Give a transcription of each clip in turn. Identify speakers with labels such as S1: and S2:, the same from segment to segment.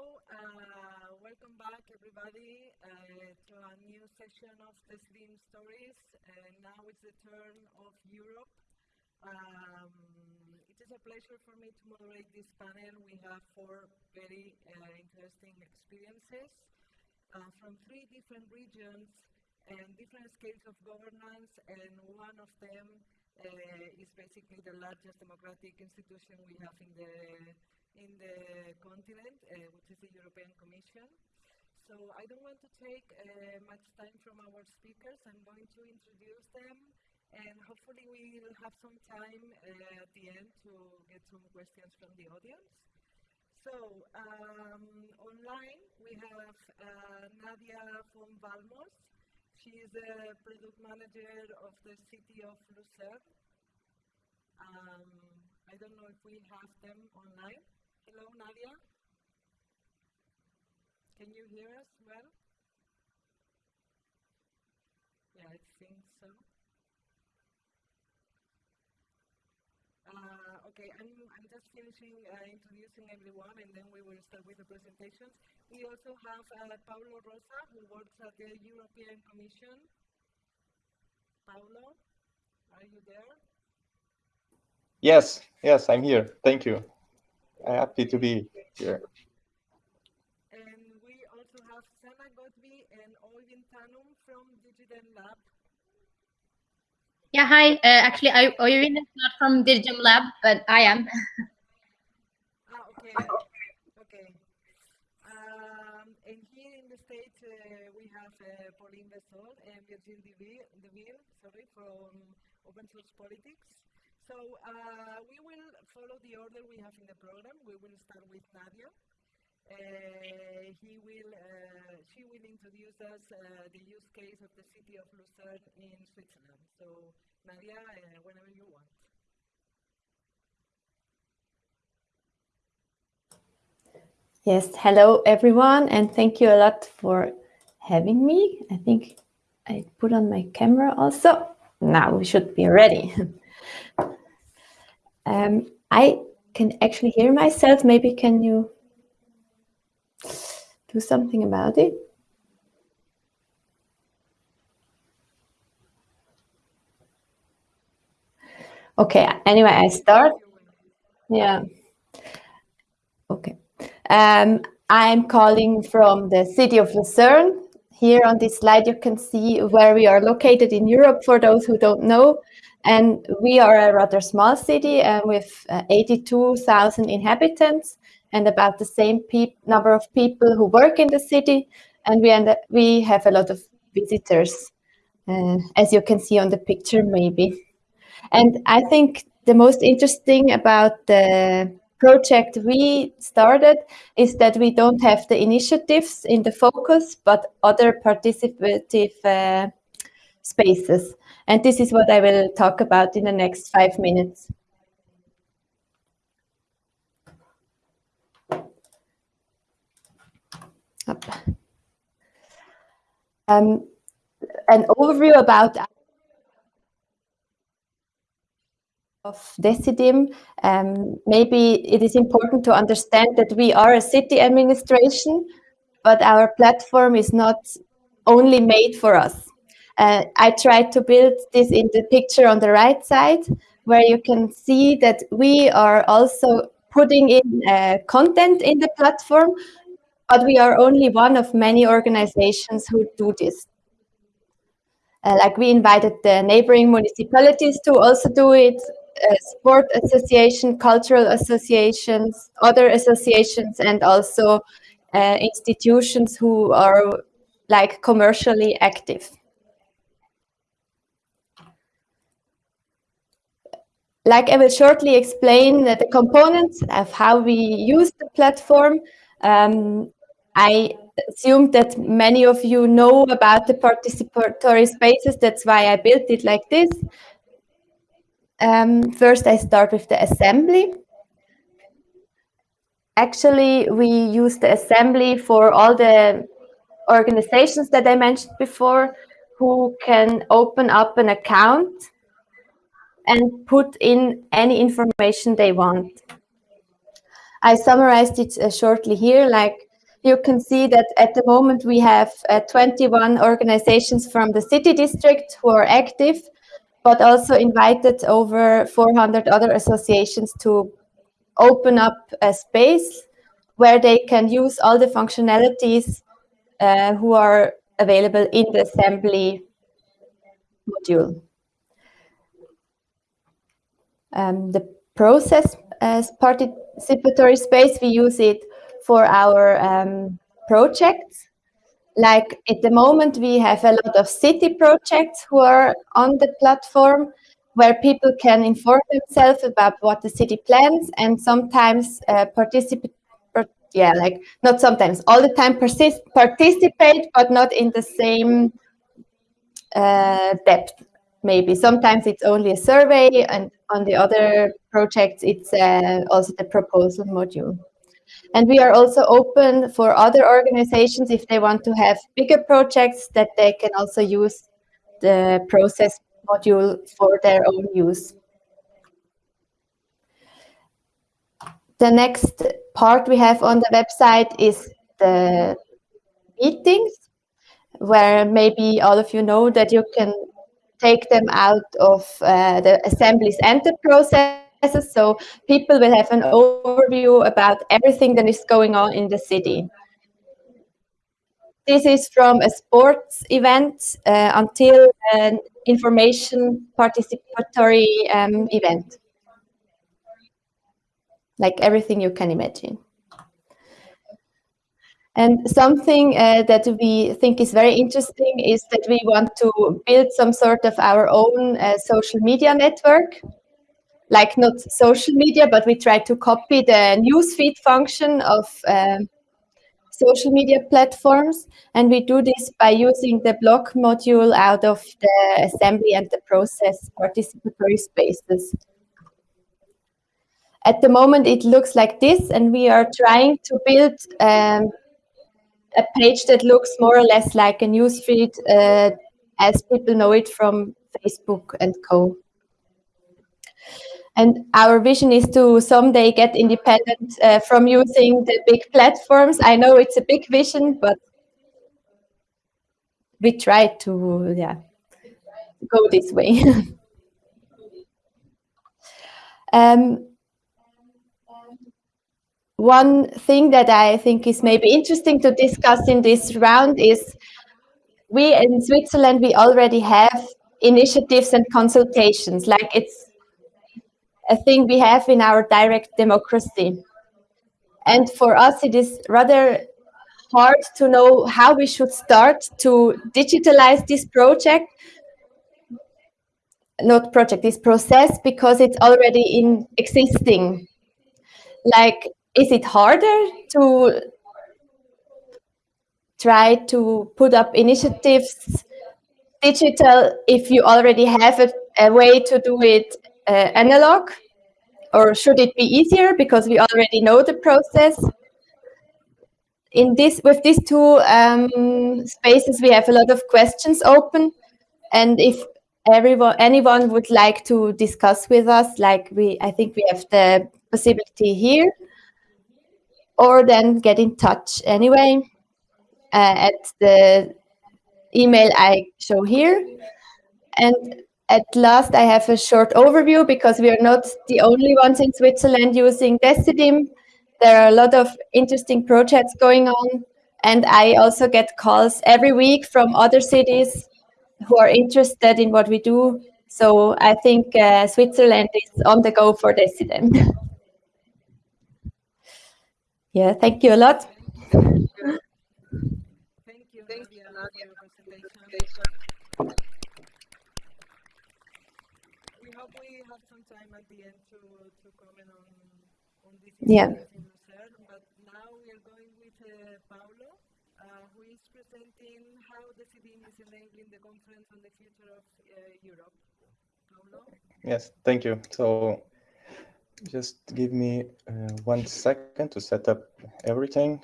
S1: uh, welcome back everybody uh, to a new session of the Slim Stories. Uh, now it's the turn of Europe. Um, it is a pleasure for me to moderate this panel. We have four very uh, interesting experiences uh, from three different regions and different scales of governance, and one of them uh, is basically the largest democratic institution we have in the in the continent, uh, which is the European Commission. So I don't want to take uh, much time from our speakers. I'm going to introduce them and hopefully we will have some time uh, at the end to get some questions from the audience. So um, online we have uh, Nadia von Balmos. She is the product manager of the city of Lucerne. Um, I don't know if we have them online. Hello, Nadia. Can you hear us well? Yeah, I think so. Uh, okay, I'm, I'm just finishing uh, introducing everyone and then we will start with the presentations. We also have uh, Rosa, who works at the European Commission. Paulo, are you there?
S2: Yes, yes, I'm here. Thank you. I'm happy to be here.
S1: And we also have Sana Godby and Oyvind Tanum from Digital Lab.
S3: Yeah, hi. Uh, actually, I, Oyvind is not from Digital Lab, but I am.
S1: ah, okay. Okay. Um, and here in the States, uh, we have uh, Pauline Besol and Virgile Deville, sorry, from Open Source Politics. So uh, we will follow the order we have in the program. We will start with Nadia. Uh, he will, uh, she will introduce us uh, the use case of the city of Lucerne in Switzerland. So Nadia, uh, whenever you want.
S4: Yes, hello everyone, and thank you a lot for having me. I think I put on my camera also. Now we should be ready. Um, I can actually hear myself. Maybe can you do something about it? Okay, anyway, I start. Yeah. Okay. Um, I'm calling from the city of Lucerne. Here on this slide, you can see where we are located in Europe for those who don't know. And we are a rather small city uh, with uh, 82,000 inhabitants and about the same number of people who work in the city. And we, end we have a lot of visitors, uh, as you can see on the picture maybe. And I think the most interesting about the project we started is that we don't have the initiatives in the focus, but other participative uh, spaces. And this is what I will talk about in the next five minutes. Um, an overview about of Decidim. Um, maybe it is important to understand that we are a city administration, but our platform is not only made for us. Uh, I tried to build this in the picture on the right side, where you can see that we are also putting in uh, content in the platform, but we are only one of many organizations who do this. Uh, like we invited the neighboring municipalities to also do it, uh, sport association, cultural associations, other associations, and also uh, institutions who are like commercially active. like I will shortly explain the components of how we use the platform. Um, I assume that many of you know about the participatory spaces. That's why I built it like this. Um, first, I start with the assembly. Actually, we use the assembly for all the organizations that I mentioned before who can open up an account and put in any information they want. I summarized it uh, shortly here, like you can see that at the moment we have uh, 21 organizations from the city district who are active, but also invited over 400 other associations to open up a space where they can use all the functionalities uh, who are available in the assembly module. Um, the process as participatory space, we use it for our um, projects. Like at the moment, we have a lot of city projects who are on the platform where people can inform themselves about what the city plans and sometimes uh, participate yeah like not sometimes all the time persist participate but not in the same uh, depth maybe. Sometimes it's only a survey and on the other projects it's uh, also the proposal module and we are also open for other organizations if they want to have bigger projects that they can also use the process module for their own use. The next part we have on the website is the meetings, where maybe all of you know that you can take them out of uh, the assemblies and the processes. So people will have an overview about everything that is going on in the city. This is from a sports event uh, until an information participatory um, event. Like everything you can imagine. And something uh, that we think is very interesting is that we want to build some sort of our own uh, social media network. Like not social media, but we try to copy the newsfeed function of um, social media platforms. And we do this by using the block module out of the assembly and the process participatory spaces. At the moment, it looks like this, and we are trying to build um, a page that looks more or less like a newsfeed uh, as people know it from Facebook and co. And our vision is to someday get independent uh, from using the big platforms. I know it's a big vision, but we try to yeah, go this way. um, one thing that I think is maybe interesting to discuss in this round is we in Switzerland, we already have initiatives and consultations, like it's a thing we have in our direct democracy. And for us, it is rather hard to know how we should start to digitalize this project, not project, this process, because it's already in existing. Like is it harder to try to put up initiatives digital if you already have a, a way to do it analog or should it be easier because we already know the process in this with these two um, spaces we have a lot of questions open and if everyone anyone would like to discuss with us like we i think we have the possibility here or then get in touch anyway uh, at the email I show here. And at last, I have a short overview because we are not the only ones in Switzerland using Decidim. There are a lot of interesting projects going on. And I also get calls every week from other cities who are interested in what we do. So I think uh, Switzerland is on the go for Decidim. Yeah, thank you a lot.
S1: Thank you, thank you a lot for your presentation. We hope we have some time at the end to, to comment on, on this
S4: yeah.
S1: but now we are going with uh, Paulo, uh, who is presenting how Decidim is enabling the conference on the future of uh, Europe. Paulo?
S2: Yes, thank you. So just give me uh, one second to set up everything.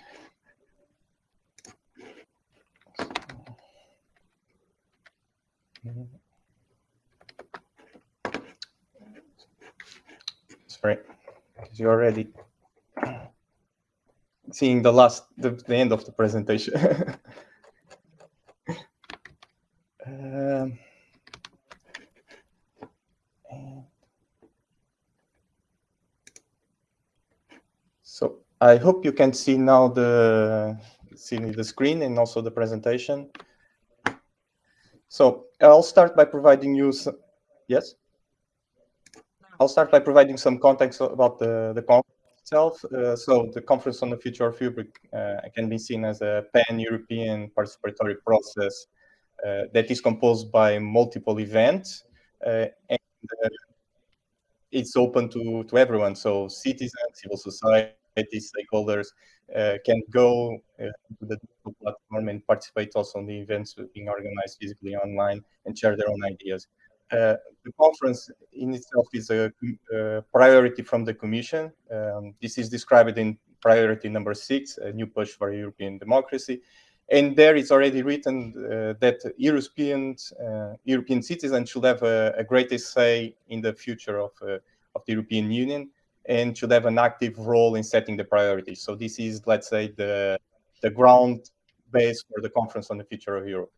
S2: Sorry, you're already seeing the last, the, the end of the presentation. um, so I hope you can see now the see the screen and also the presentation. So I'll start by providing you some, yes? I'll start by providing some context about the, the conference itself. Uh, so the Conference on the Future of Europe uh, can be seen as a pan-European participatory process uh, that is composed by multiple events uh, and uh, it's open to, to everyone. So citizens, civil society, stakeholders uh, can go to the platform and participate also in the events being organized physically online and share their own ideas. Uh, the conference in itself is a, a priority from the Commission. Um, this is described in priority number six, a new push for European democracy. And there it's already written uh, that Europeans, uh, European citizens should have a, a greater say in the future of, uh, of the European Union and should have an active role in setting the priorities. So this is, let's say, the, the ground base for the Conference on the Future of Europe.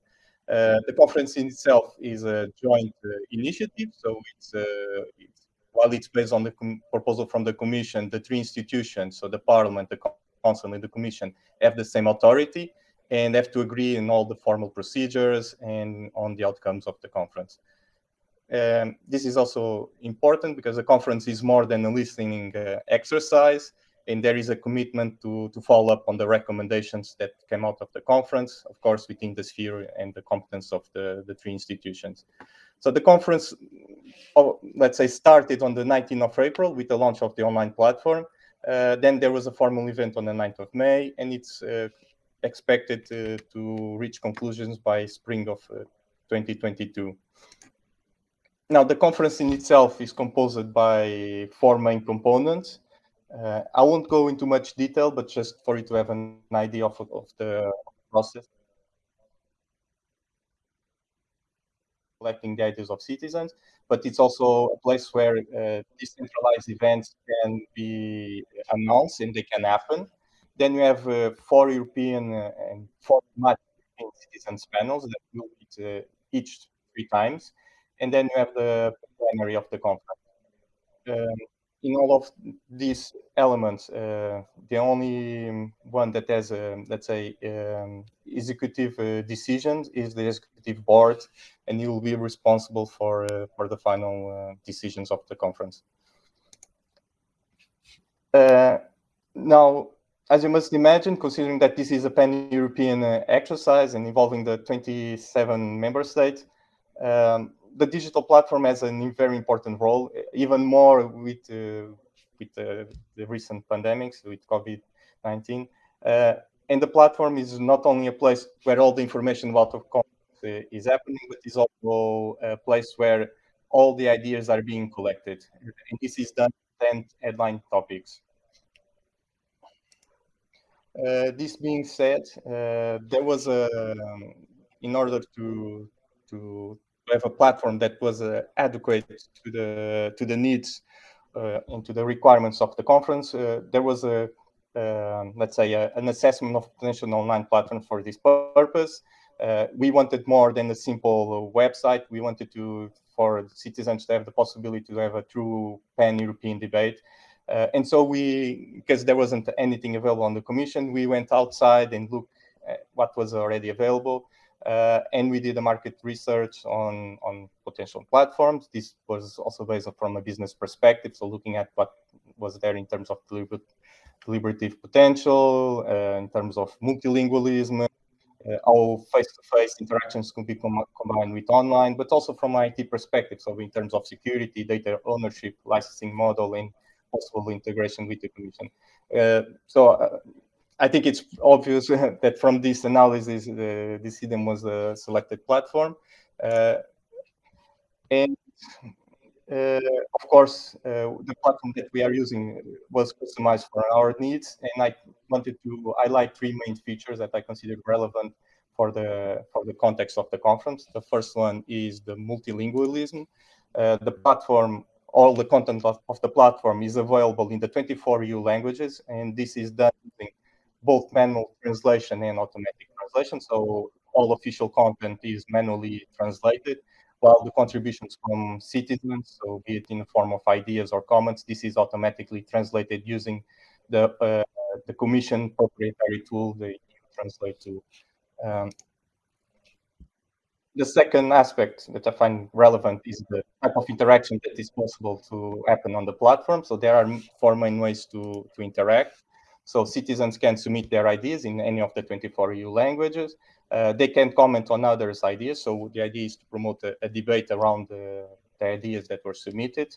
S2: Uh, the conference in itself is a joint uh, initiative, so it's, uh, it's, while it's based on the proposal from the Commission, the three institutions, so the Parliament, the Council, and the Commission, have the same authority and have to agree in all the formal procedures and on the outcomes of the conference. Um, this is also important because the conference is more than a listening uh, exercise and there is a commitment to, to follow up on the recommendations that came out of the conference, of course, within the sphere and the competence of the, the three institutions. So the conference, oh, let's say, started on the 19th of April with the launch of the online platform. Uh, then there was a formal event on the 9th of May, and it's uh, expected uh, to reach conclusions by spring of uh, 2022. Now, the conference in itself is composed by four main components. Uh, I won't go into much detail, but just for you to have an idea of, of the process. Collecting the ideas of citizens, but it's also a place where uh, decentralized events can be announced and they can happen. Then you have uh, four European uh, and four European citizens panels that will meet uh, each three times. And then you have the plenary of the conference. Um, in all of these elements, uh, the only one that has, a, let's say, um, executive uh, decisions is the executive board, and you will be responsible for uh, for the final uh, decisions of the conference. Uh, now, as you must imagine, considering that this is a pan-European uh, exercise and involving the 27 member states, um, the digital platform has a very important role, even more with uh, with the recent pandemics, with COVID-19. Uh, and the platform is not only a place where all the information about the conference uh, is happening, but is also a place where all the ideas are being collected. And this is done 10 headline topics. Uh, this being said, uh, there was a, um, in order to to have a platform that was uh, adequate to the to the needs uh, and to the requirements of the conference. Uh, there was a um, let's say a, an assessment of potential online platform for this purpose. Uh, we wanted more than a simple website. We wanted to for citizens to have the possibility to have a true pan-European debate. Uh, and so we, because there wasn't anything available on the commission, we went outside and looked at what was already available. Uh, and we did a market research on, on potential platforms. This was also based from a business perspective, so looking at what was there in terms of deliberative potential, uh, in terms of multilingualism, uh, how face-to-face -face interactions can be com combined with online, but also from IT perspective, so in terms of security, data ownership, licensing model, and possible integration with the commission. Uh, so uh, I think it's obvious that from this analysis, the Decidim was a selected platform. Uh, and uh, of course, uh, the platform that we are using was customized for our needs. And I wanted to highlight three main features that I considered relevant for the, for the context of the conference. The first one is the multilingualism. Uh, the platform all the content of, of, the platform is available in the 24 EU languages, and this is done both manual translation and automatic translation. So all official content is manually translated, while the contributions from citizens, so be it in the form of ideas or comments, this is automatically translated using the uh, the Commission proprietary tool, the Translate tool. Um, the second aspect that I find relevant is the type of interaction that is possible to happen on the platform. So there are four main ways to, to interact. So citizens can submit their ideas in any of the 24 EU languages. Uh, they can comment on others' ideas. So the idea is to promote a, a debate around the, the, ideas that were submitted.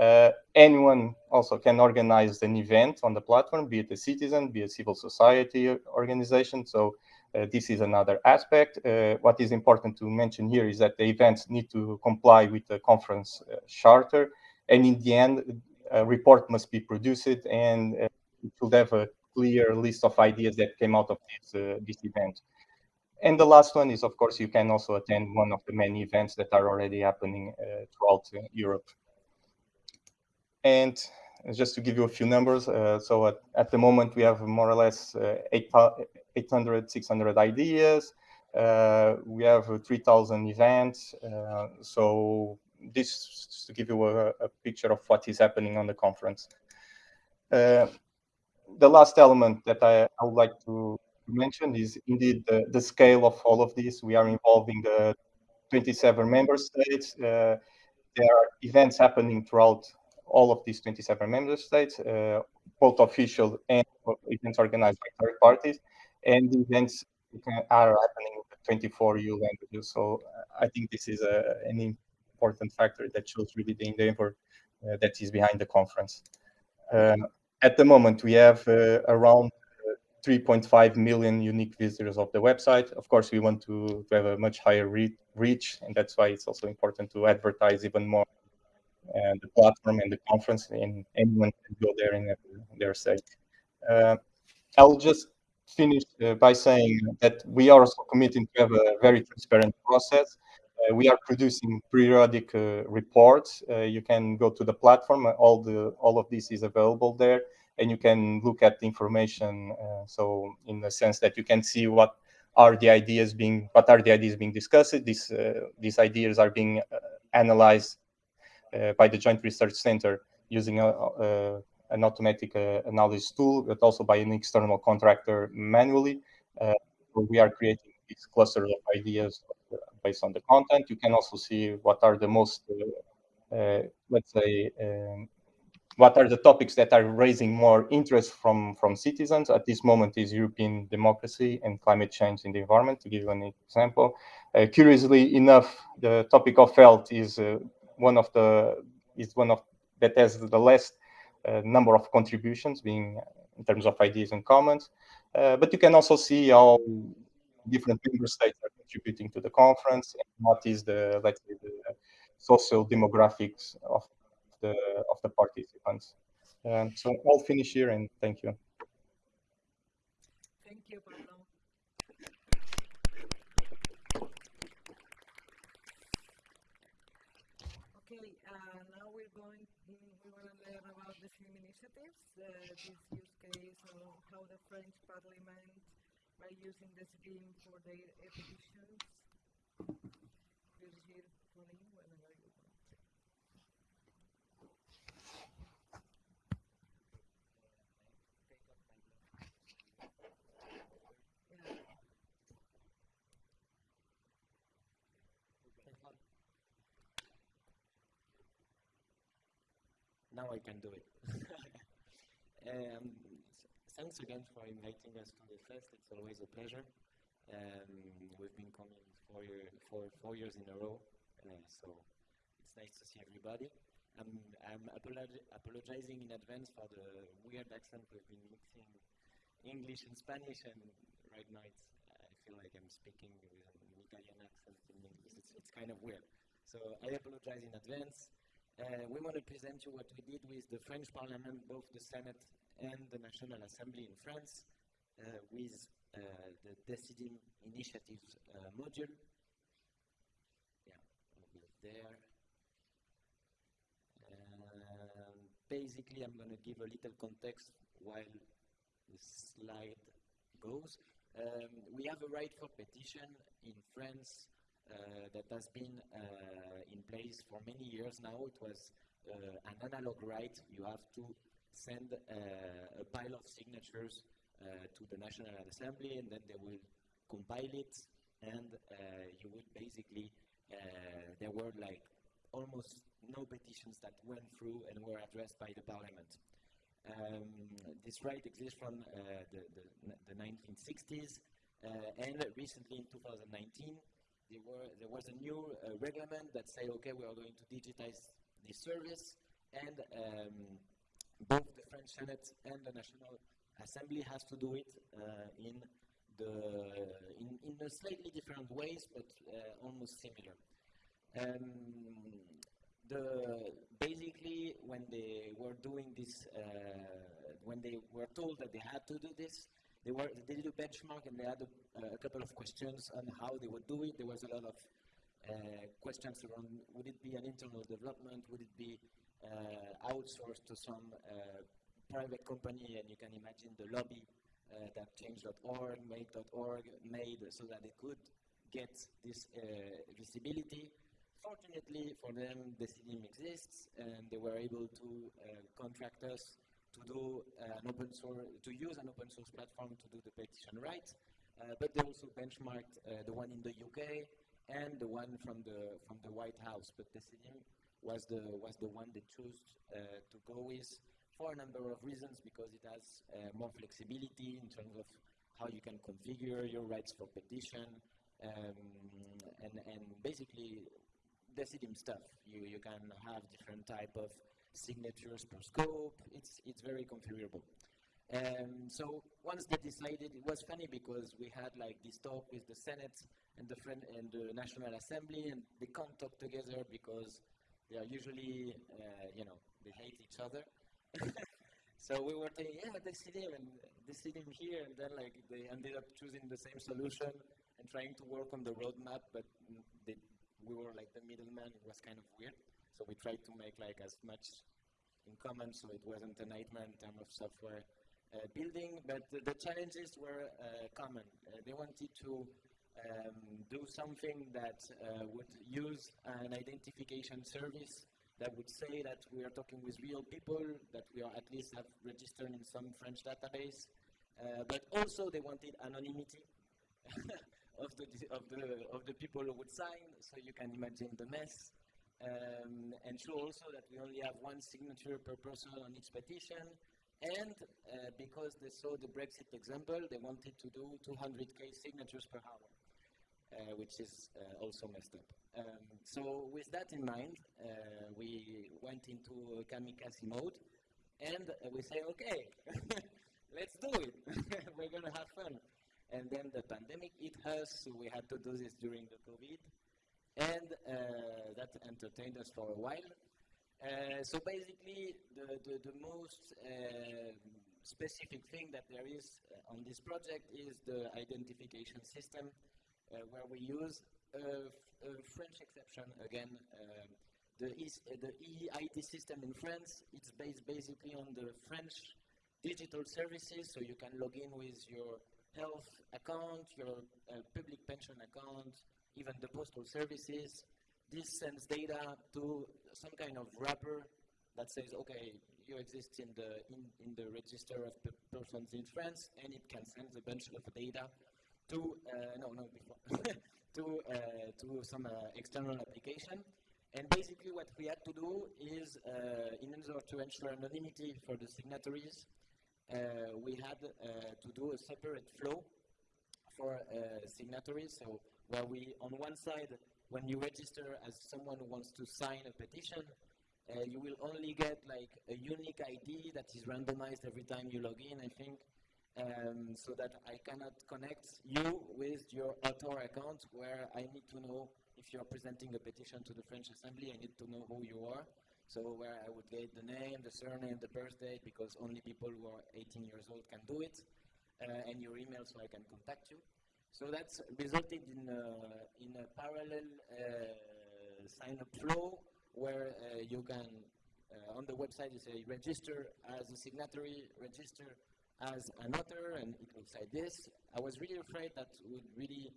S2: Uh, anyone also can organize an event on the platform, be it a citizen, be a civil society organization. So uh, this is another aspect. Uh, what is important to mention here is that the events need to comply with the conference uh, charter. And in the end, a report must be produced and uh, should have a clear list of ideas that came out of this, uh, this event. And the last one is, of course, you can also attend one of the many events that are already happening uh, throughout uh, Europe. And just to give you a few numbers, uh, so at, at, the moment we have more or less uh, 800, 600 ideas. Uh, we have 3,000 events. so this to give you a, a, picture of what is happening on the conference the last element that I, I, would like to mention is indeed the, the scale of all of this. We are involving the 27 member states. Uh, there are events happening throughout all of these 27 member states, uh, both official and events organized by third parties. And events are happening in 24 EU languages. So I think this is a, an important factor that shows really the endeavor uh, that is behind the conference. Uh, at the moment, we have uh, around uh, 3.5 million unique visitors of the website. Of course, we want to, to have a much higher re reach, and that's why it's also important to advertise even more uh, the platform and the conference, and anyone can go there in their site. Uh, I'll just finish uh, by saying that we are also committing to have a very transparent process. Uh, we are producing periodic uh, reports. Uh, you can go to the platform. All the all of this is available there, and you can look at the information. so, in the sense that you can see what are the ideas being what are the ideas being discussed. These these ideas are being analyzed by the Joint Research Center using a, an automatic uh, analysis tool, but also by an external contractor manually. Uh, we are creating these clusters of ideas based on the content. You can also see what are the most, uh, uh, let's say, um, what are the topics that are raising more interest from, from citizens. At this moment is European democracy and climate change in the environment, to give you an example. Uh, curiously enough, the topic of health is uh, one of the, is one of, that has the less uh, number of contributions being in terms of ideas and comments. Uh, but you can also see how different member states are contributing to the conference and what is the let's say the social demographics of the of the participants. Um, so I'll finish here and thank you.
S1: Thank you, Pablo. Okay, uh, now we're going. We want to learn about the same initiatives, uh, this use case of how the French Parliament by using Decidim for their petitions. Brigitte, Pauline, whenever you want.
S5: Now I can do it. um, thanks again for inviting us to the fest. It's always a pleasure. Um, we've been coming four, year, four, four years in a row, uh, so it's nice to see everybody. I'm, I'm apologizing in advance for the weird accent we've been mixing English and Spanish, and right now it's, I feel like I'm speaking with an Italian accent in English. It's, it's kind of weird. So I apologize in advance. Uh, we want to present you what we did with the French Parliament, both the Senate and the National Assembly in France, uh, with uh, the Decidim Initiative uh, module. Yeah, there. basically, I'm going to give a little context while the slide goes. Um, we have a right for petition in France uh, that has been uh, in place for many years now. It was uh, an analog right. You have to send uh, a pile of signatures uh, to the National Assembly, and then they will compile it, and uh, you would basically there were like almost no petitions that went through and were addressed by the parliament. Um, this right exists from uh, the, the, the, 1960s, uh, and recently in 2019, there, were, there was a new uh, that said, okay, we are going to digitize this service, and um, both the French Senate and the National Assembly has to do it uh, in the in, in slightly different ways, but uh, almost similar. Um, the basically when they were doing this, uh, when they were told that they had to do this, they were they did a benchmark and they had a, a couple of questions on how they would do it. There was a lot of uh, questions around would it be an internal development, would it be outsourced to some uh, private company, and you can imagine the lobby uh, that change.org, make.org made so that they could get this uh, visibility. Fortunately for them, Decidim exists, and they were able to uh, contract us to do an open source, to use an open source platform to do the petition right. Uh, but they also benchmarked uh, the one in the UK and the one from the from the White House. But Decidim was the was the one they chose uh, to go with for a number of reasons because it has uh, more flexibility in terms of how you can configure your rights for petition um, and and basically Decidim stuff. You you can have different type of signatures per scope. It's it's very configurable. Um, so once they decided, it was funny because we had like this talk with the Senate and the friend and the National Assembly, and they can't talk together because they are usually, uh, you know, they hate each other. so we were saying, yeah, Decidim and Decidim here, and then like they ended up choosing the same solution and trying to work on the roadmap, but they we were like the middleman. It was kind of weird. So we tried to make like as much in common so it wasn't a nightmare in terms of software uh, building, but the, the challenges were uh, common. Uh, they wanted to um, do something that uh, would use an identification service that would say that we are talking with real people, that we are at least have registered in some French database, uh, but also they wanted anonymity. of the of the of the people who would sign. So you can imagine the mess. Um, and show also that we only have one signature per person on each petition. And uh, because they saw the Brexit example, they wanted to do 200k signatures per hour, uh, which is uh, also messed up. Um, so with that in mind, uh, we went into kamikaze mode, and we say, okay, let's do it. We're gonna have fun. And then the pandemic hit us, so we had to do this during the COVID. And uh, that entertained us for a while. Uh, so basically, the, the, the most uh, specific thing that there is uh, on this project is the identification system, uh, where we use a, French exception again. Um, the, e the EIT system in France, it's based basically on the French digital services, so you can log in with your health account, your uh, public pension account, even the postal services. This sends data to some kind of wrapper that says, okay, you exist in the in, in the register of persons in France, and it can send a bunch of data to uh, no no before to uh, to some uh, external application. And basically, what we had to do is, in order to ensure anonymity for the signatories, we had to do a separate flow for signatories. So where we, on one side, when you register as someone who wants to sign a petition, uh, you will only get like a unique ID that is randomized every time you log in, I think, um, so that I cannot connect you with your author account where I need to know if you're presenting a petition to the French Assembly, I need to know who you are. So where I would get the name, the surname, the birth date, because only people who are 18 years old can do it, uh, and your email so I can contact you. So that's resulted in a, in a parallel uh, sign-up flow where uh, you can, uh, on the website you say register as a signatory, register as an author, and it looks like this. I was really afraid that would really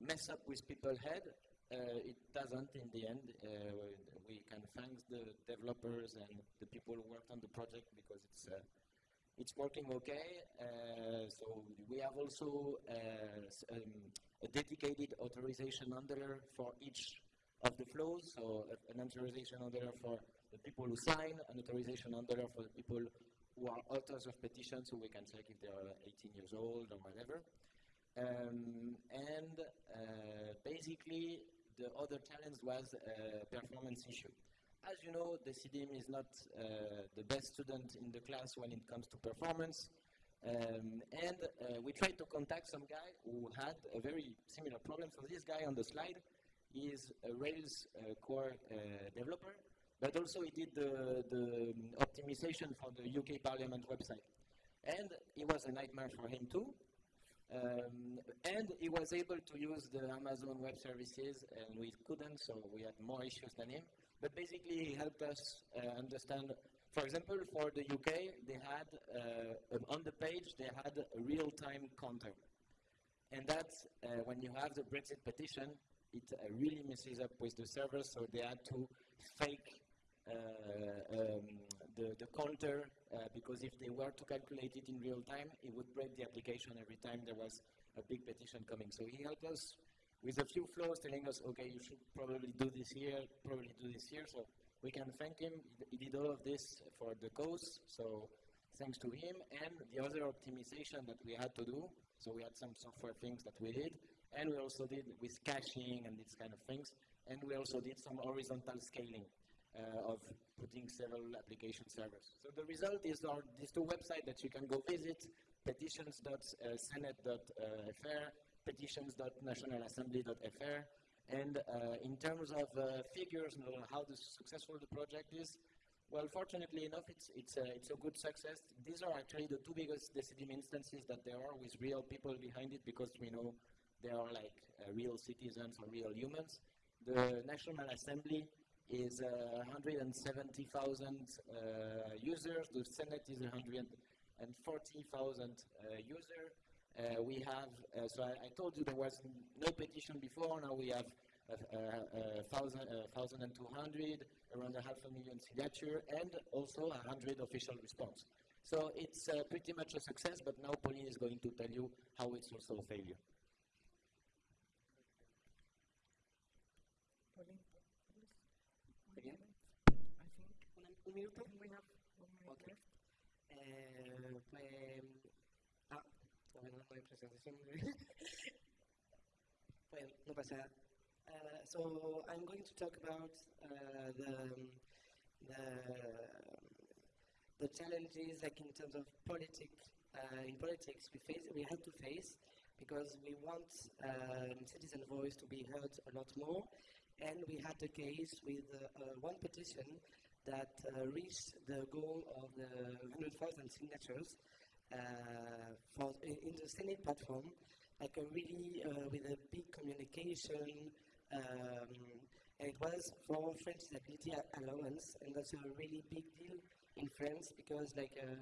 S5: mess up with people's head. Uh, it doesn't in the end. Uh, we can thank the developers and the people who worked on the project because it's uh, it's working okay. Uh, so we have also uh, um, a dedicated authorization handler for each of the flows. So an authorization handler for the people who sign, an authorization handler for the people who are authors of petitions, so we can check if they are 18 years old or whatever. Um, and uh, basically, the other challenge was a performance issue as you know, Decidim is not uh, the best student in the class when it comes to performance. Um, and uh, we tried to contact some guy who had a very similar problem. So this guy on the slide is a Rails uh, core uh, developer, but also he did the, the optimization for the UK Parliament website. And it was a nightmare for him too. Um, and he was able to use the Amazon Web Services, and we couldn't, so we had more issues than him. But basically, he helped us uh, understand. For example, for the UK, they had uh, on the page they had a real-time counter, and that's uh, when you have the Brexit petition, it uh, really messes up with the servers. So they had to fake the, the counter uh, because if they were to calculate it in real time, it would break the application every time there was a big petition coming. So he helped us with a few flows telling us, okay, you should probably do this here, probably do this here. So we can thank him. He did all of this for the cause. So thanks to him and the other optimization that we had to do. So we had some software things that we did, and we also did with caching and these kind of things. And we also did some horizontal scaling uh, of putting several application servers. So the result is our, these two websites that you can go visit, petitions.senate.fr petitions.nationalassembly.fr. And uh, in terms of uh, figures, how successful the project is, well, fortunately enough, it's, it's, a, it's a good success. These are actually the two biggest Decidim instances that there are with real people behind it because we know they are like uh, real citizens or real humans. The National Assembly is uh, 170,000 uh, users. The Senate is 140,000 uh, users. Uh, we have, uh, so I, I, told you there was no petition before, now we have two hundred, around a half a million signature, and also hundred official response. So it's uh, pretty much a success, but now Pauline is going to tell you how it's also a failure.
S1: Pauline,
S6: Again?
S1: I think
S6: un, minuto.
S1: we have one minute
S6: Okay. Eh, pues, ah, bueno, no hay presentación. well, no pasa. Uh, so I'm going to talk about uh, the, the the challenges, like in terms of politics. Uh, in politics, we face we had to face because we want um, citizen voice to be heard a lot more, and we had a case with uh, one petition that uh, reached the goal of the 100,000 signatures uh, for in, in, the Senate platform, like a really uh, with a big communication. Um, and it was for French disability allowance, and that's a really big deal in France because like uh,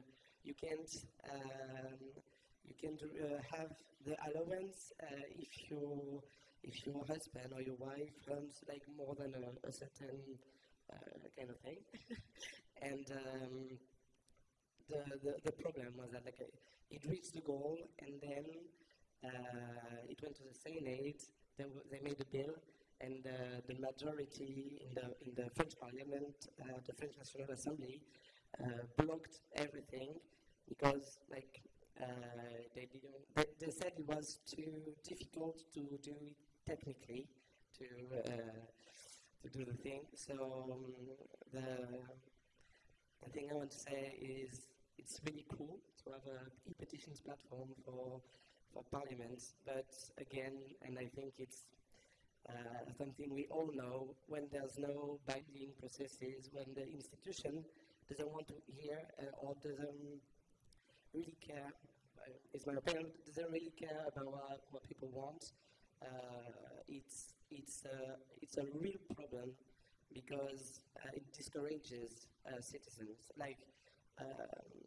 S6: you can't um, you can uh, have the allowance uh, if you if your husband or your wife earns like more than a, a certain uh, kind of thing. and um, the, the, the problem was that like it reached the goal and then uh, it went to the Senate. They, they made a bill and uh, the majority in the in the French Parliament, uh, the French National Assembly, uh, blocked everything because like they didn't. They, they, said it was too difficult to do it technically to to do the thing. So um, the the thing I want to say is it's really cool to have a e-petitions platform for for parliaments, but again, and I think it's uh, something we all know when there's no binding processes, when the institution doesn't want to hear uh, or doesn't really care, uh, is my opinion, doesn't really care about what, what people want. Uh, it's it's a it's a real problem because uh, it discourages uh, citizens. Like um,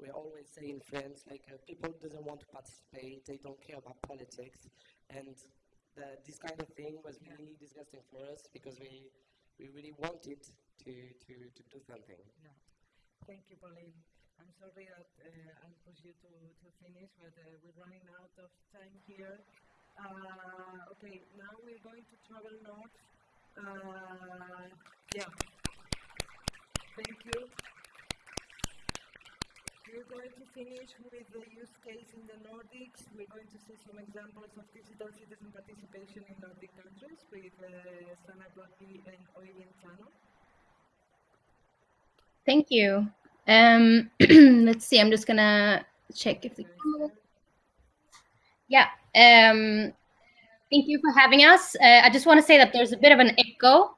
S6: we always say in France, like uh, people doesn't want to participate, they don't care about politics, and the, this kind of thing was really disgusting for us because we we really wanted to to, to do something.
S1: Yeah. Thank you, Pauline. I'm sorry that uh, I'll push you to, to finish, but uh, we're running out of time here. Uh, okay, now we're going to travel north. Uh, yeah. Thank you. We're going to finish with the use case in the Nordics. We're going to see some examples of digital citizen participation in Nordic countries with uh, Sana and Øyvind Tano.
S3: Thank you. Um, let's see, I'm just gonna check if the yeah. Um, thank you for having us. Uh, I just want to say that there's a bit of an echo.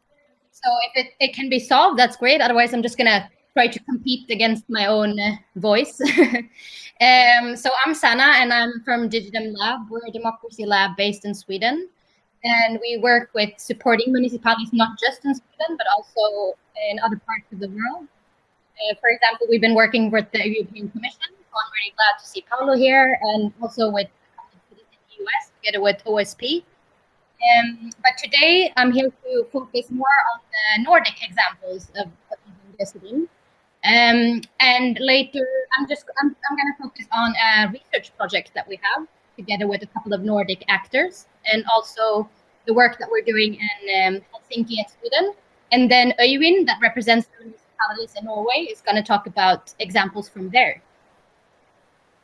S3: So if it, it can be solved, that's great. Otherwise, I'm just gonna try to compete against my own uh, voice. um, so I'm Sana, and I'm from Digidem Lab. We're a democracy lab based in Sweden, and we work with supporting municipalities not just in Sweden but also in other parts of the world. Uh, for example, we've been working with the European Commission, so I'm really glad to see Paolo here, and also with US together with OSP. Um, but today I'm here to focus more on the Nordic examples of, of using um, and later, I'm just I'm, I'm going to focus on a research project that we have together with a couple of Nordic actors, and also the work that we're doing in um, Helsinki and Sweden. And then Øyvind, that represents the municipalities in Norway, is going to talk about examples from there.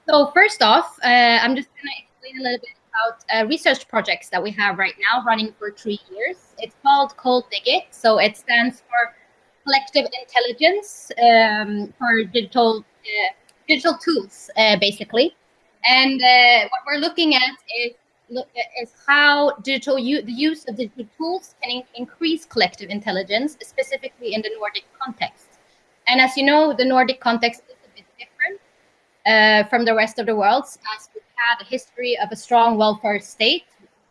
S3: So first off, uh, I'm just going to explain a little bit about uh, research projects that we have right now running for three years. It's called CoDigit, so it stands for collective intelligence um, for digital uh, digital tools, uh, basically. And uh, what we're looking at is look, is how digital the use of digital tools can in increase collective intelligence, specifically in the Nordic context. And as you know, the Nordic context is a bit different uh, from the rest of the world, as we've had a history of a strong welfare state,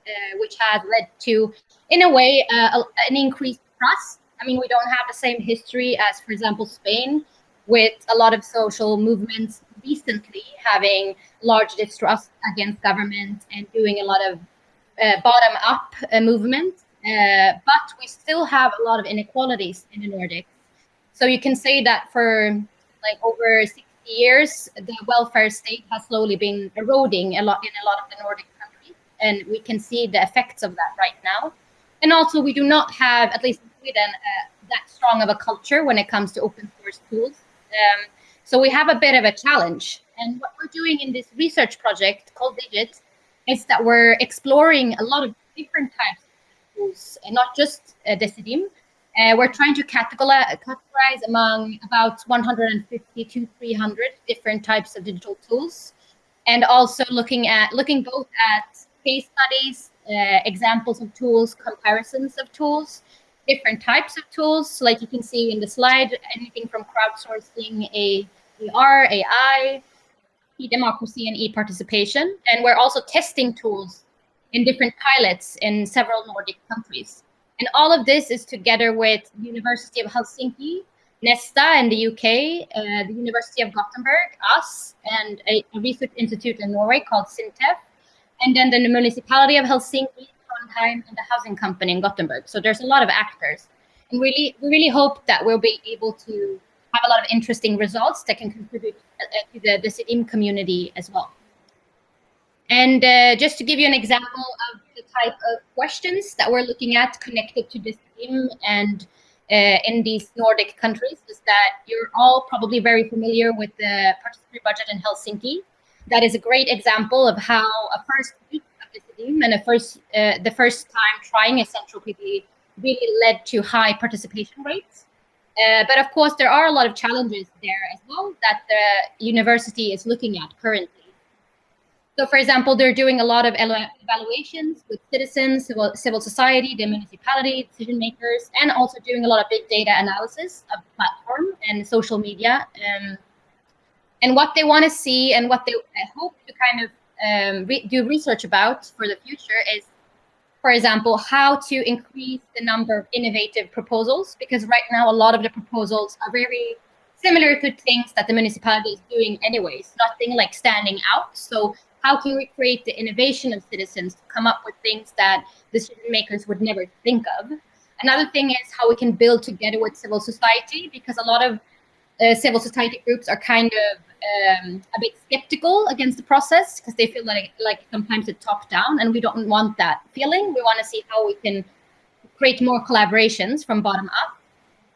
S3: uh, which has led to, in a way, uh, an increased trust I mean, we don't have the same history as, for example, Spain, with a lot of social movements recently having large distrust against government and doing a lot of uh, bottom-up uh, movement. Uh, but we still have a lot of inequalities in the Nordics. So you can say that for like over 60 years, the welfare state has slowly been eroding a lot in a lot of the Nordic countries, and we can see the effects of that right now. And also, we do not have, at least in Sweden uh, that strong of a culture when it comes to open source tools. Um, so we have a bit of a challenge. And what we're doing in this research project called Digit is that we're exploring a lot of different types of tools, and not just uh, Decidim. Uh, we're trying to categorize, among about 150 to 300 different types of digital tools, and also looking at looking both at case studies, uh, examples of tools, comparisons of tools, different types of tools, like you can see in the slide, anything from crowdsourcing, a AR, AI, e-democracy, and e-participation. And we're also testing tools in different pilots in several Nordic countries. And all of this is together with University of Helsinki, Nesta in the UK, uh, the University of Gothenburg, us, and a, a research institute in Norway called SINTEF, and then the municipality of Helsinki, Trondheim, and the housing company in Gothenburg. So there's a lot of actors. And really, we really hope that we'll be able to have a lot of interesting results that can contribute uh, to the, the Decidim community as well. And uh, just to give you an example of type of questions that we're looking at connected to this theme and uh, in these Nordic countries is that you're all probably very familiar with the participatory budget in Helsinki. That is a great example of how a first and the first uh, the first time trying a central PD really led to high participation rates. Uh, but of course, there are a lot of challenges there as well that the university is looking at currently. So, for example, they're doing a lot of evaluations with citizens, civil, civil society, the municipality, decision makers, and also doing a lot of big data analysis of the platform and social media. Um, and what they want to see and what they hope to kind of um, re do research about for the future is, for example, how to increase the number of innovative proposals, because right now a lot of the proposals are very similar to things that the municipality is doing anyways, nothing like standing out. So how can we create the innovation of citizens to come up with things that decision makers would never think of? Another thing is how we can build together with civil society, because a lot of uh, civil society groups are kind of um, a bit skeptical against the process because they feel like like sometimes it's top down, and we don't want that feeling. We want to see how we can create more collaborations from bottom up.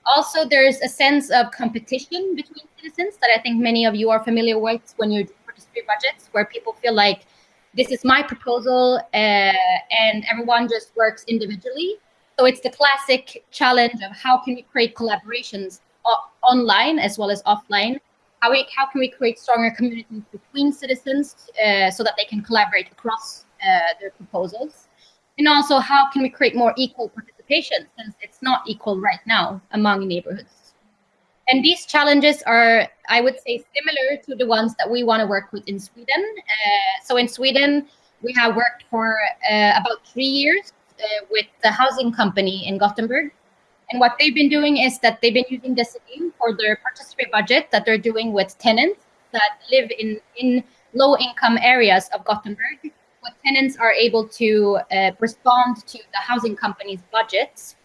S3: Also, there's a sense of competition between citizens that I think many of you are familiar with when you participate budgets, where people feel like this is my proposal uh, and everyone just works individually. So it's the classic challenge of how can we create collaborations online as well as offline how, we, how can we create stronger communities between citizens uh, so that they can collaborate across uh, their proposals? And also, how can we create more equal participation since it's not equal right now among neighborhoods? And these challenges are, I would say, similar to the ones that we want to work with in Sweden. Uh, so in Sweden, we have worked for uh, about three years uh, with the housing company in Gothenburg and what they've been doing is that they've been using Decidim for their participatory budget that they're doing with tenants that live in, in low income areas of Gothenburg. What tenants are able to uh, respond to the housing company's budgets.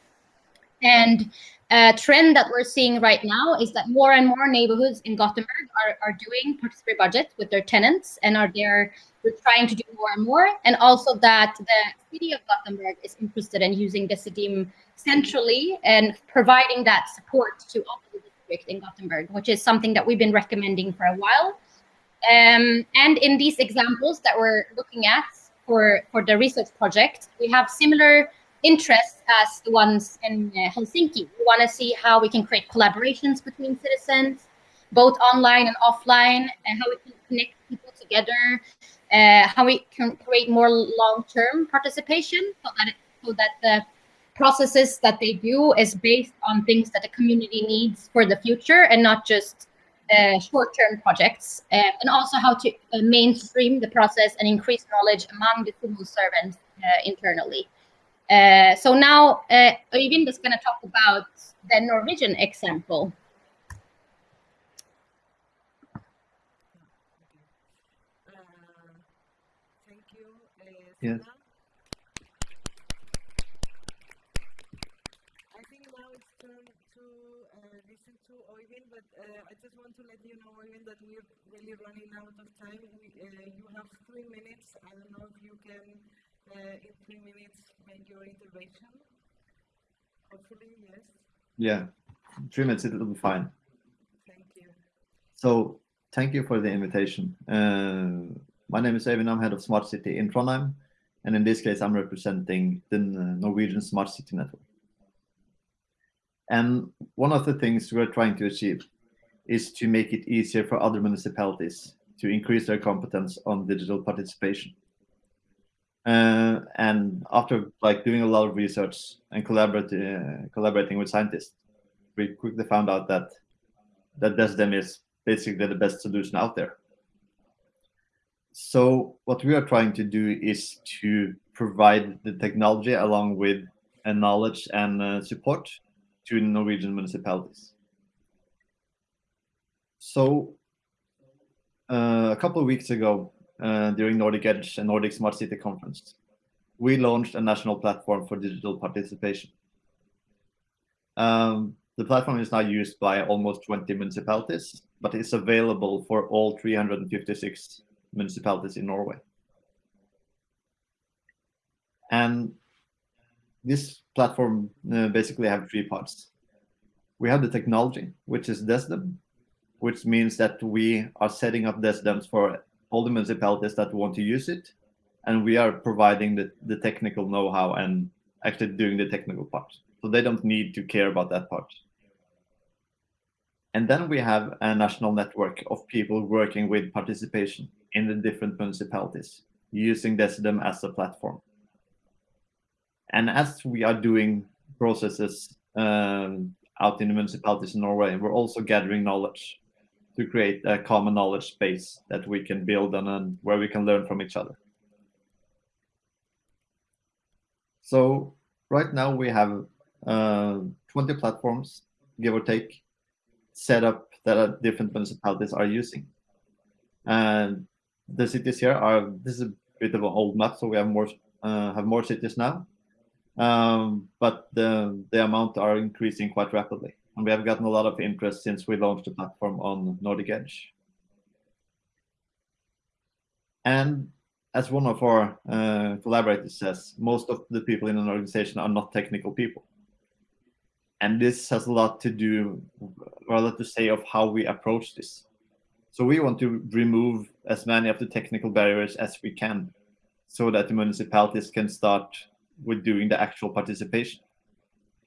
S3: And a trend that we're seeing right now is that more and more neighborhoods in Gothenburg are, are doing participatory budget with their tenants and are there we're trying to do more and more. And also that the city of Gothenburg is interested in using the Decidim centrally and providing that support to all the district in Gothenburg, which is something that we've been recommending for a while. Um, and in these examples that we're looking at for, for the research project, we have similar interests as the ones in uh, Helsinki. We want to see how we can create collaborations between citizens, both online and offline, and how we can connect people together, uh, how we can create more long-term participation so that it, so that the processes that they do is based on things that the community needs for the future and not just uh, short-term projects, uh, and also how to uh, mainstream the process and increase knowledge among the civil servants uh, internally. Uh, so now uh, Øyvind is going to talk about the Norwegian example.
S1: thank you.
S7: Yes.
S1: but uh, I just want to let you know, Evan, that we're really running out of time. We, uh, you have three minutes. I don't know if you can, uh, in three minutes, make your intervention. Hopefully, yes.
S7: Yeah, three minutes, it'll be fine.
S1: Thank you.
S7: So, thank you for the invitation. Uh, my name is Evan. I'm head of Smart City in Trondheim. And in this case, I'm representing the Norwegian Smart City Network. And one of the things we're trying to achieve is to make it easier for other municipalities to increase their competence on digital participation. Uh, and after like doing a lot of research and collaborating uh, collaborating with scientists, we quickly found out that that Decidim is basically the best solution out there. So what we are trying to do is to provide the technology along with a knowledge and uh, support to Norwegian municipalities. So uh, a couple of weeks ago, uh, during Nordic Edge and Nordic Smart City Conference, we launched a national platform for digital participation. Um, the platform is now used by almost 20 municipalities, but it's available for all 356 municipalities in Norway. And this platform uh, basically have three parts. We have the technology, which is Decidim, which means that we are setting up Decidims for all the municipalities that want to use it. And we are providing the, the technical know-how and actually doing the technical part. So they don't need to care about that part. And then we have a national network of people working with participation in the different municipalities, using Decidim as a platform. And as we are doing processes um, out in the municipalities in Norway, we're also gathering knowledge to create a common knowledge base that we can build on and where we can learn from each other. So right now we have uh, 20 platforms, give or take, set up that different municipalities are using. And the cities here are this is a bit of an old map, so we have more uh, have more cities now. Um, but the the amount are increasing quite rapidly, and we have gotten a lot of interest since we launched the platform on Nordic Edge. And as one of our uh, collaborators says, most of the people in an organization are not technical people. And this has a lot to do, rather to say, of how we approach this. So we want to remove as many of the technical barriers as we can so that the municipalities can start with doing the actual participation.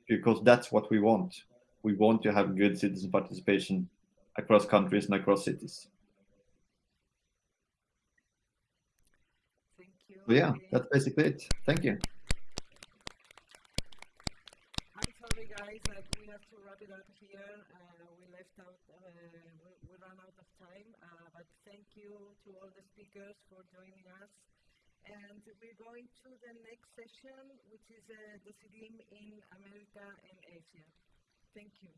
S7: Because that's what we want. We want to have good citizen participation across countries and across cities.
S1: Thank you.
S7: So yeah, that's basically it. Thank you.
S1: I'm sorry, guys, that we have to wrap it up here. Uh, we left out, uh, we, we ran out of time, uh, but thank you to all the speakers for joining us. And we're going to the next session, which is uh, the Decidim in America and Asia. Thank you.